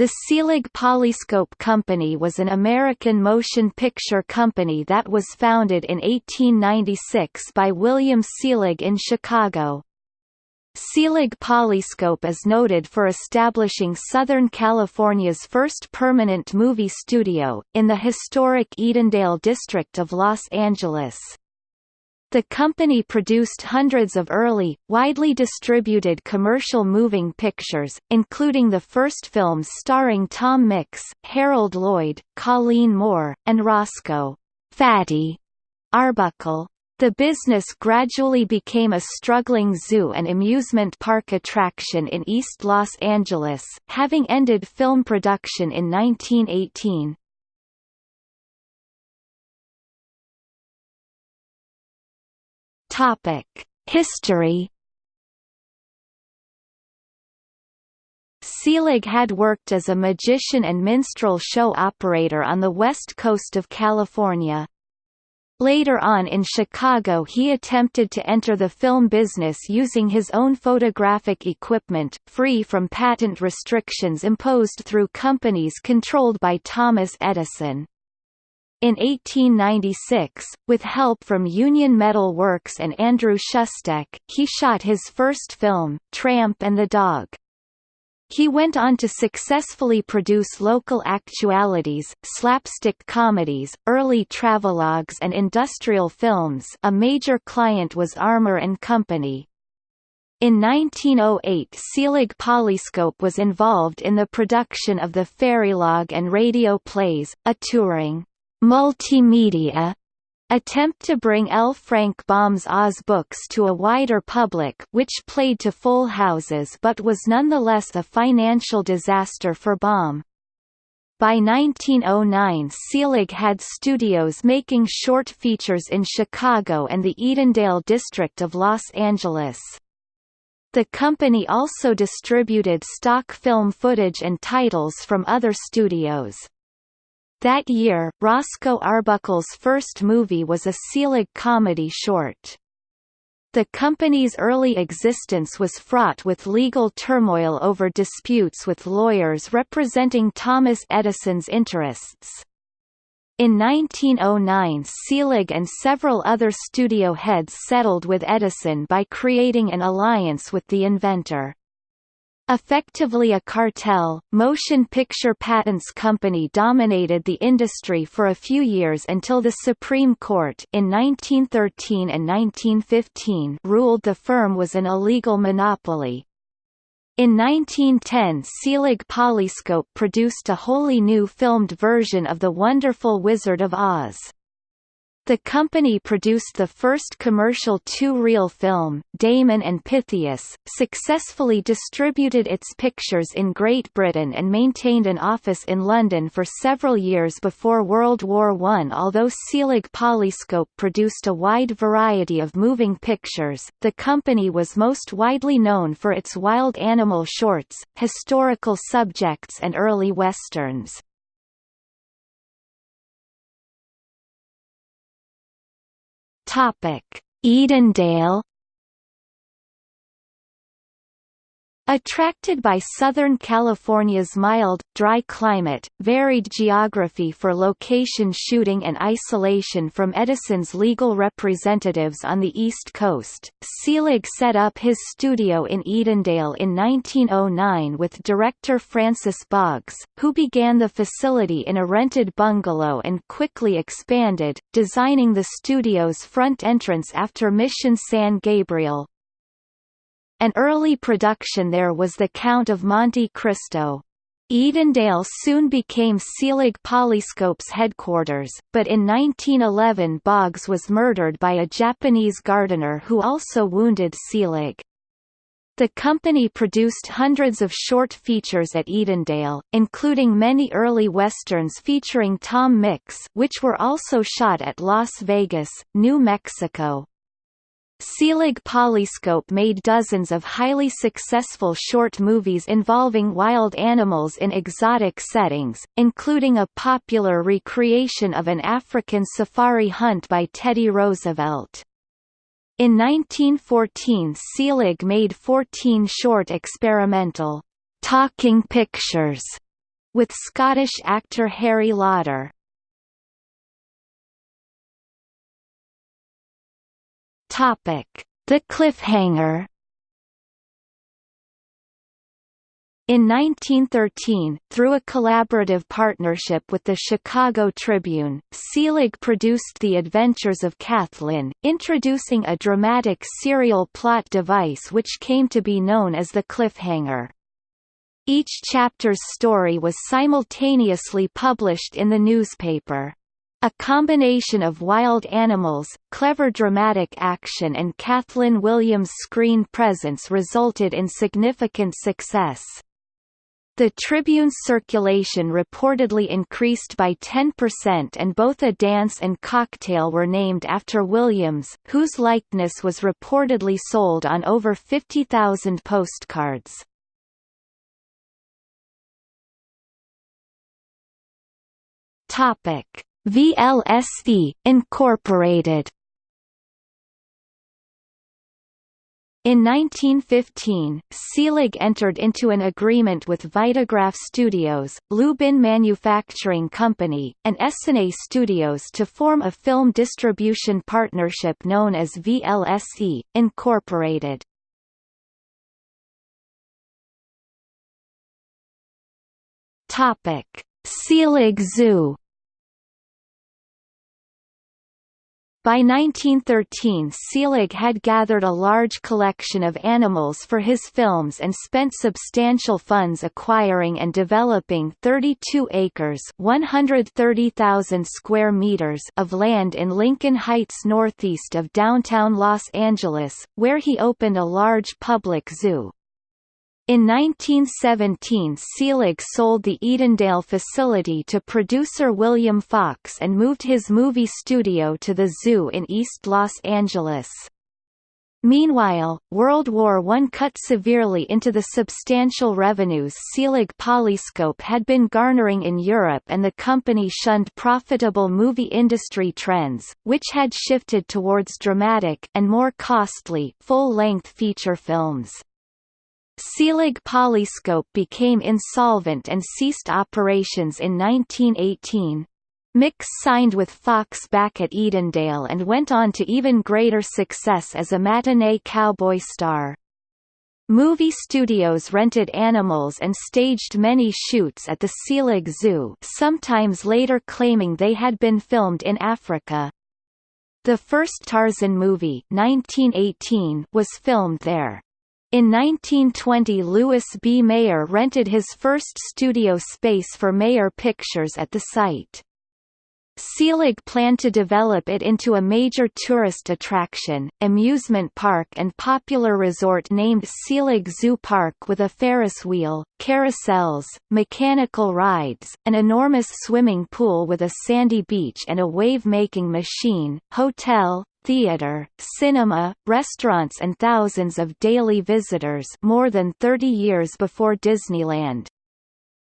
The Selig Polyscope Company was an American motion picture company that was founded in 1896 by William Selig in Chicago. Selig Polyscope is noted for establishing Southern California's first permanent movie studio, in the historic Edendale district of Los Angeles. The company produced hundreds of early, widely distributed commercial moving pictures, including the first films starring Tom Mix, Harold Lloyd, Colleen Moore, and Roscoe Fatty Arbuckle. The business gradually became a struggling zoo and amusement park attraction in East Los Angeles, having ended film production in 1918. Topic: History. Selig had worked as a magician and minstrel show operator on the west coast of California. Later on in Chicago he attempted to enter the film business using his own photographic equipment, free from patent restrictions imposed through companies controlled by Thomas Edison. In 1896, with help from Union Metal Works and Andrew Schustek, he shot his first film, Tramp and the Dog. He went on to successfully produce local actualities, slapstick comedies, early travelogues and industrial films a major client was Armour and Company. In 1908 Selig Polyscope was involved in the production of the Fairylogue and radio plays, a touring multimedia attempt to bring L. Frank Baum's Oz books to a wider public which played to full houses but was nonetheless a financial disaster for Baum. By 1909 Selig had studios making short features in Chicago and the Edendale district of Los Angeles. The company also distributed stock film footage and titles from other studios. That year, Roscoe Arbuckle's first movie was a Selig comedy short. The company's early existence was fraught with legal turmoil over disputes with lawyers representing Thomas Edison's interests. In 1909 Selig and several other studio heads settled with Edison by creating an alliance with the inventor. Effectively a cartel, Motion Picture Patents Company dominated the industry for a few years until the Supreme Court in 1913 and 1915 ruled the firm was an illegal monopoly. In 1910 Selig Polyscope produced a wholly new filmed version of The Wonderful Wizard of Oz. The company produced the first commercial two-reel film, Damon and Pythias, successfully distributed its pictures in Great Britain and maintained an office in London for several years before World War I. Although Selig Polyscope produced a wide variety of moving pictures, the company was most widely known for its wild animal shorts, historical subjects and early westerns. Topic: Edendale Attracted by Southern California's mild, dry climate, varied geography for location shooting and isolation from Edison's legal representatives on the East Coast, Selig set up his studio in Edendale in 1909 with director Francis Boggs, who began the facility in a rented bungalow and quickly expanded, designing the studio's front entrance after Mission San Gabriel, an early production there was The Count of Monte Cristo. Edendale soon became Selig Polyscope's headquarters, but in 1911 Boggs was murdered by a Japanese gardener who also wounded Selig. The company produced hundreds of short features at Edendale, including many early westerns featuring Tom Mix which were also shot at Las Vegas, New Mexico. Selig Polyscope made dozens of highly successful short movies involving wild animals in exotic settings, including a popular recreation of an African safari hunt by Teddy Roosevelt. In 1914 Selig made 14 short experimental, talking pictures with Scottish actor Harry Lauder. Topic: The Cliffhanger. In 1913, through a collaborative partnership with the Chicago Tribune, Selig produced The Adventures of Kathleen, introducing a dramatic serial plot device which came to be known as the cliffhanger. Each chapter's story was simultaneously published in the newspaper. A combination of wild animals, clever dramatic action and Kathleen Williams' screen presence resulted in significant success. The Tribune's circulation reportedly increased by 10% and both a dance and cocktail were named after Williams, whose likeness was reportedly sold on over 50,000 postcards. Topic: VLSE Incorporated In 1915, Selig entered into an agreement with Vitagraph Studios, Lubin Manufacturing Company, and Essanay Studios to form a film distribution partnership known as VLSE, Incorporated. Selig Zoo By 1913 Selig had gathered a large collection of animals for his films and spent substantial funds acquiring and developing 32 acres 130,000 square meters of land in Lincoln Heights northeast of downtown Los Angeles, where he opened a large public zoo. In 1917 Selig sold the Edendale facility to producer William Fox and moved his movie studio to the zoo in East Los Angeles. Meanwhile, World War I cut severely into the substantial revenues Selig Polyscope had been garnering in Europe and the company shunned profitable movie industry trends, which had shifted towards dramatic and more costly full-length feature films. Selig Polyscope became insolvent and ceased operations in 1918. Mix signed with Fox back at Edendale and went on to even greater success as a matinee cowboy star. Movie studios rented animals and staged many shoots at the Selig Zoo sometimes later claiming they had been filmed in Africa. The first Tarzan movie 1918 was filmed there. In 1920 Louis B. Mayer rented his first studio space for Mayer Pictures at the site. Selig planned to develop it into a major tourist attraction, amusement park and popular resort named Selig Zoo Park with a Ferris wheel, carousels, mechanical rides, an enormous swimming pool with a sandy beach and a wave-making machine, hotel, theater, cinema, restaurants and thousands of daily visitors more than 30 years before Disneyland.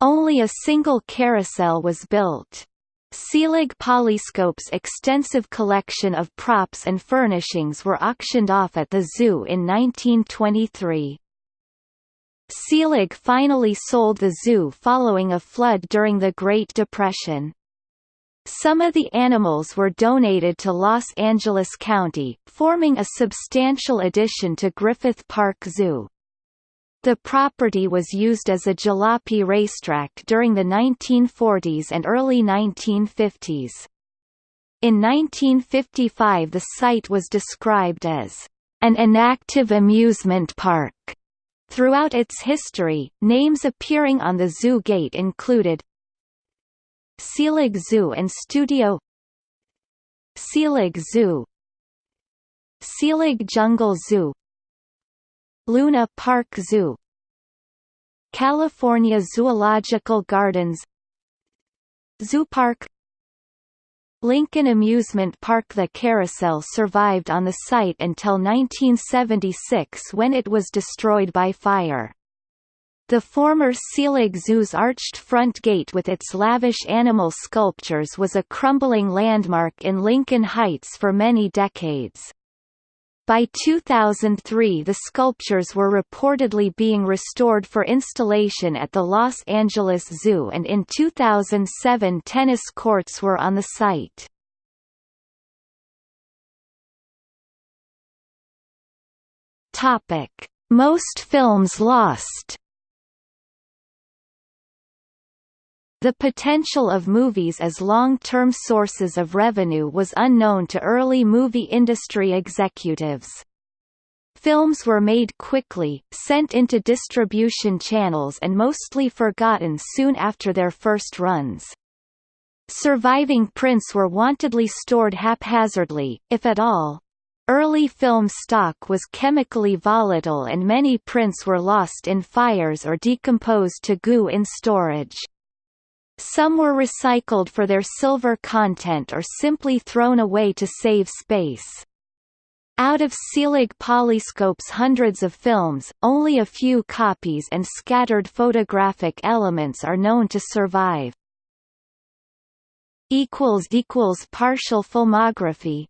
Only a single carousel was built. Selig Polyscope's extensive collection of props and furnishings were auctioned off at the zoo in 1923. Selig finally sold the zoo following a flood during the Great Depression. Some of the animals were donated to Los Angeles County, forming a substantial addition to Griffith Park Zoo. The property was used as a jalopy racetrack during the 1940s and early 1950s. In 1955 the site was described as an inactive amusement park. Throughout its history, names appearing on the zoo gate included Selig Zoo and Studio Selig Zoo Selig Jungle Zoo Luna Park Zoo California Zoological Gardens Zoo Park Lincoln Amusement Park The carousel survived on the site until 1976 when it was destroyed by fire. The former Selig Zoo's arched front gate with its lavish animal sculptures was a crumbling landmark in Lincoln Heights for many decades. By 2003 the sculptures were reportedly being restored for installation at the Los Angeles Zoo and in 2007 tennis courts were on the site. Most films lost The potential of movies as long-term sources of revenue was unknown to early movie industry executives. Films were made quickly, sent into distribution channels and mostly forgotten soon after their first runs. Surviving prints were wantedly stored haphazardly, if at all. Early film stock was chemically volatile and many prints were lost in fires or decomposed to goo in storage. Some were recycled for their silver content or simply thrown away to save space. Out of Selig Polyscope's hundreds of films, only a few copies and scattered photographic elements are known to survive. Partial filmography